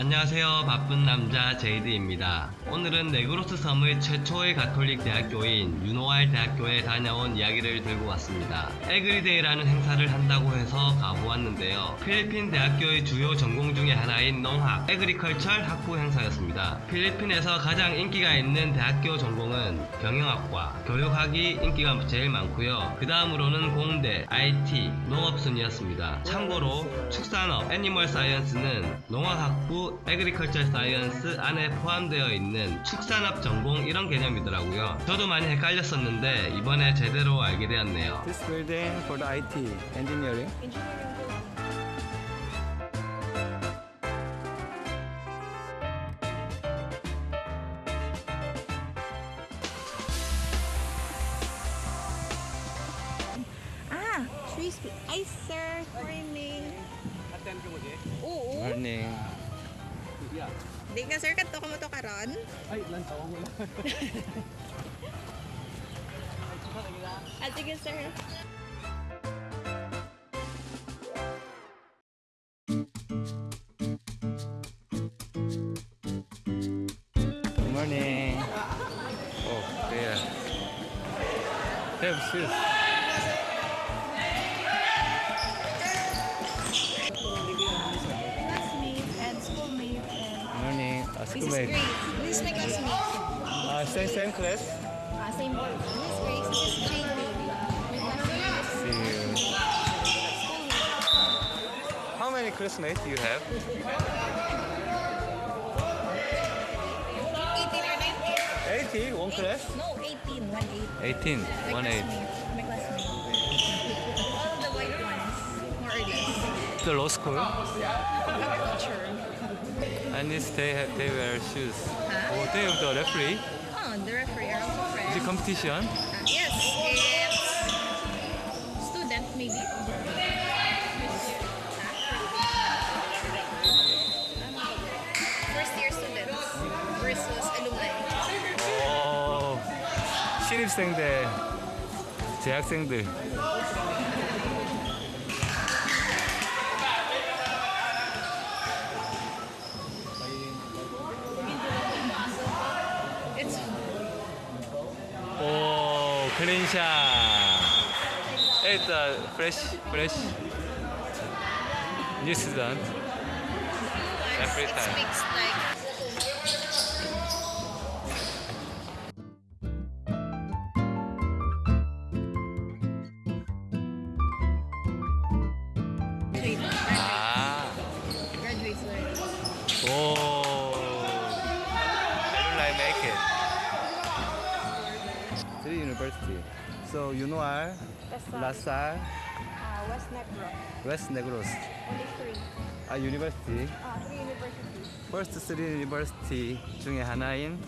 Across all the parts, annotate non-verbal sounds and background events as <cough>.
안녕하세요. 바쁜 남자 제이드입니다. 오늘은 네그로스 섬의 최초의 가톨릭 대학교인 UNO-R 대학교에 다녀온 이야기를 들고 왔습니다. Agri Day라는 행사를 한다고 해서 가보았는데요. 필리핀 대학교의 주요 전공 중에 하나인 농학, agricultural 학부 행사였습니다. 필리핀에서 가장 인기가 있는 대학교 전공은 경영학과, 교육학이 인기가 제일 많고요. 그 다음으로는 공대, IT, 농업 순이었습니다. 참고로 축산업, animal science는 농학학부, agriculture science 안에 포함되어 있는 축산업 전공 이런 개념이더라고요. 저도 많이 헷갈렸었는데 이번에 제대로 알게 되었네요. This building for the IT engineering. Ah, speed. Hi, sir. Di ka, sir. Kanto ka mo to karon? Ay, lantaw ko lang. <laughs> Ah, sige, sir. Good morning. Oh, there. Have shoes. This is. Grace. This is my classmate. Uh, same, same class. Ah, same board. This is Grace. This is JP. My classmate. See you. How many classmates do you have? 18 or 19? 80, one class? No, 18. 1 8. 18, My one eight. The law school. Agriculture. And this they have, they wear shoes. Huh? Oh, they have the referee. Oh, the referee are also Is friends. it competition? Uh, yes, it's student maybe. First year students versus alumni. 오, 신입생들, 재학생들. Indonesia. It's a fresh, fresh New Zealand. Every time. So you know are La Salle, Uh, West Negro, West Negros, only three. 아 university. Uh, three universities. First Three University 중에 하나인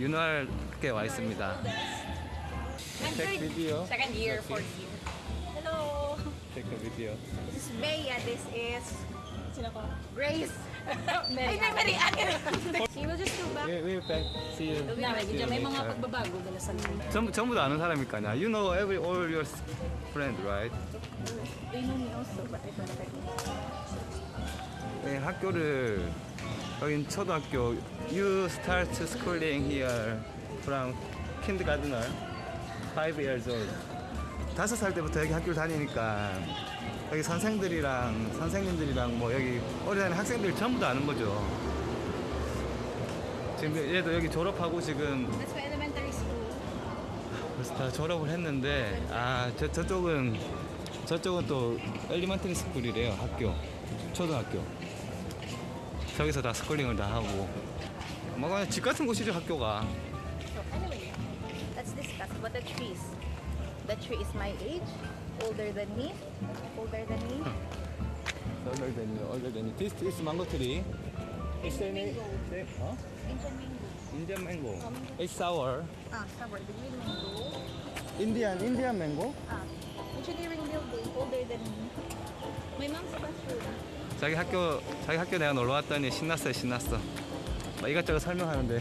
윤활께 와 있습니다. Take video. Second year, Okay. fourth year. Hello. Take a video. This is Bea. This is Sino ko? Grace. Ay, may Marian. We will back. See you. See you may mga pagbabago dala sa 전부 전부 다 아는 사람일 거 아니야. You know every all your friend, right? They know me also, but I her name. 네, 학교를 여긴 초등학교. You start schooling here from kindergartner, five years old. 다섯 살 때부터 여기 학교를 다니니까 여기 선생들이랑 선생님들이랑 뭐 여기 어린아이 학생들 전부 다 아는 거죠. 지금 얘도 여기 졸업하고 지금 That's my elementary school. 벌써 다 졸업을 했는데 아 저, 저쪽은 저쪽은 또 elementary school이래요 학교 초등학교 저기서 다 schooling을 다 하고 뭐 그냥 집 같은 곳이죠 학교가 So anyway, let's discuss about the trees. The tree is my age, older than me, older than me. you, older than you. This is mango tree. 어? Indian mango. Indian mango. It's sour. Ah, sour. The green mango. Indian Indian mango. Ah, engineering building, older than me. My mom's classroom. 자기 학교 자기 학교 내가 놀러 왔더니 신났어요 신났어. 막 이것저것 설명하는데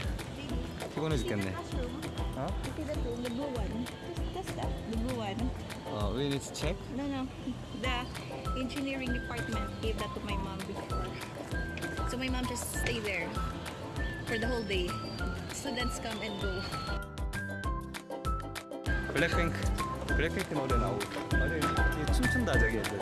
피곤해 죽겠네. 어? 어, we need to check. No, no. The engineering department gave that to my mom before. So my mom just stay there for the whole day. Students come and go. 블랙핑크 블랙핑크 노래 나오고 맞아 이 춤춘다 저기 애들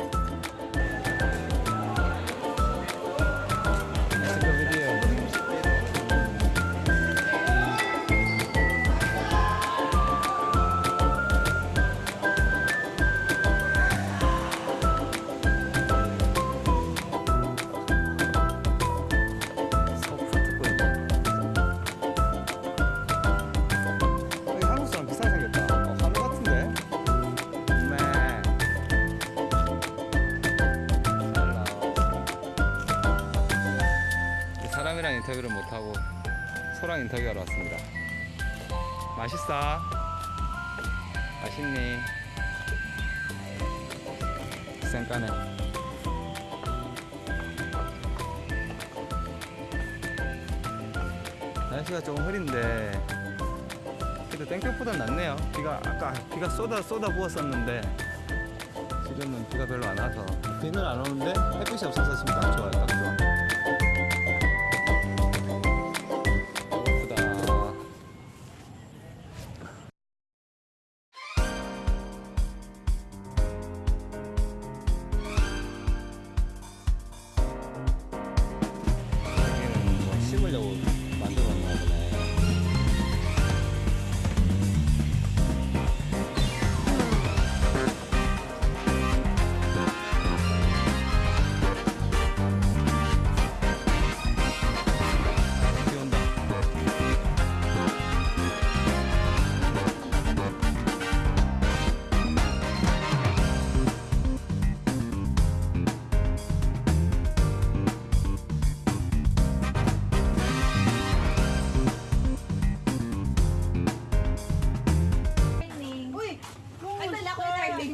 소랑 인터뷰하러 왔습니다. 맛있어? 맛있니? 쌩까네. 날씨가 좀 흐린데 그래도 땡볕보단 낫네요. 비가 아까 비가 쏟아 쏟아 부었었는데 지금은 비가 별로 안 와서 비는 안 오는데 햇빛이 없어서 지금 딱 좋아요. 딱 좋아.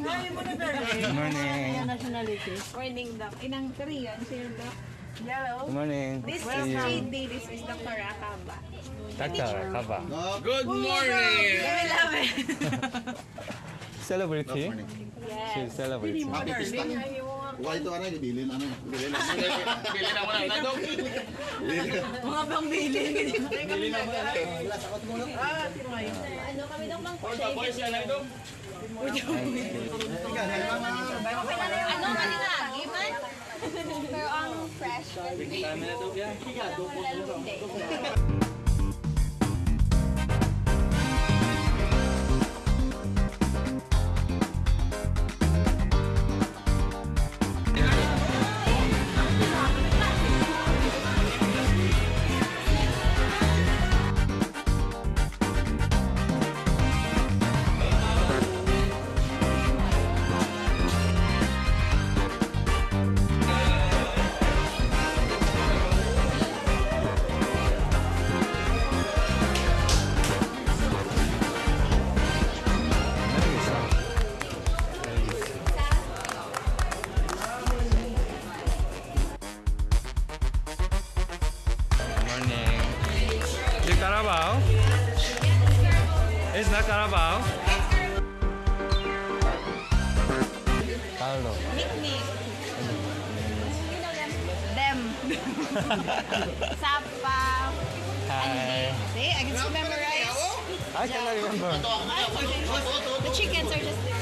Ko yung darling. Good morning. nationality. Morning, Doc. Inang Korean, sir, Doc. Hello. Good morning. This See is you. JD. This is Dr. Akaba. Doctor, Kaba. Good morning! I love it. <laughs> Celebrity. Yes. She's celebrity. Happy pista. Buka ito ano, bilin ano. Bilin na muna. Bilin na muna. Nandog. Mga bang bilin. Bilin na ano? muna. Wala, sakot muna. Ah, Ano kami daw bang kusay. Old boys yan, nandog. Ano, mali nga. Giman? Pero ang fresh. Kami na daw yan. Kaya, dupos mo. Carabao. Paolo. Nickname. Them. Sapa. Hi. See, I can still memorize. I cannot remember. The chickens are just there.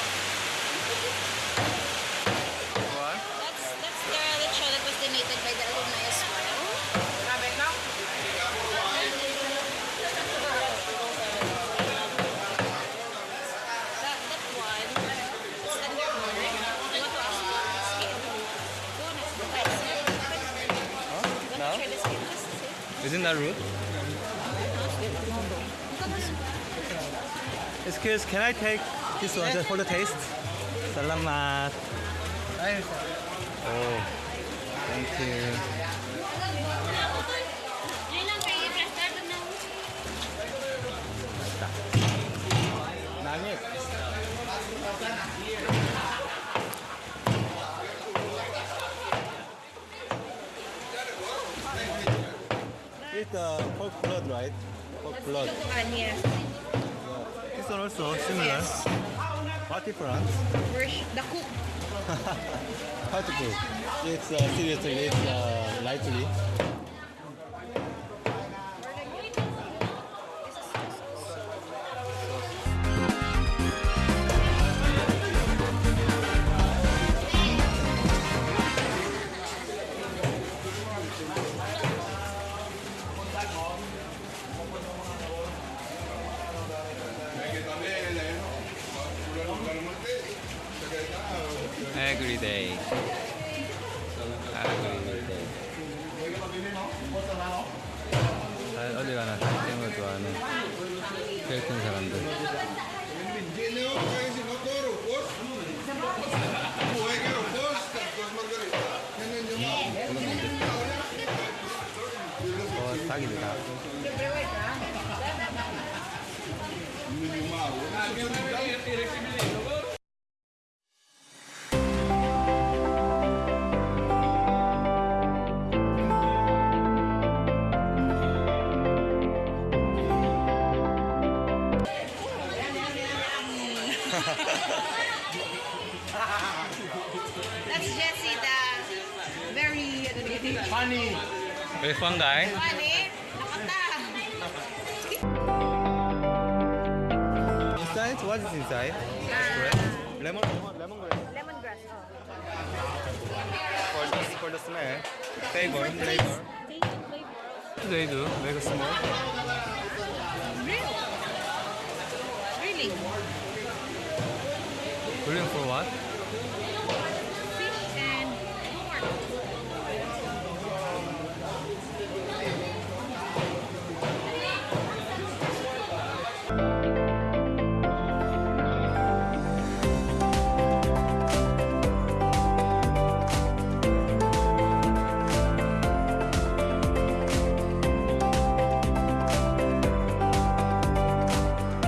that rude? Excuse, can I take this one just for the taste? Salamat. Oh, thank you. Uh, pork blood, right? Pork blood. And yes, This one also similar. What difference? we're the cook. <laughs> How to cook? It's uh, seriously, it's uh, lightly. 큰 사람들. Very fun guy. Inside, what is inside? Uh, lemon, lemon, lemongrass. Lemongrass. Oh. For the, for the smell, flavor, flavor. Taste and. They do make a small. Really? Really? Grilling for what?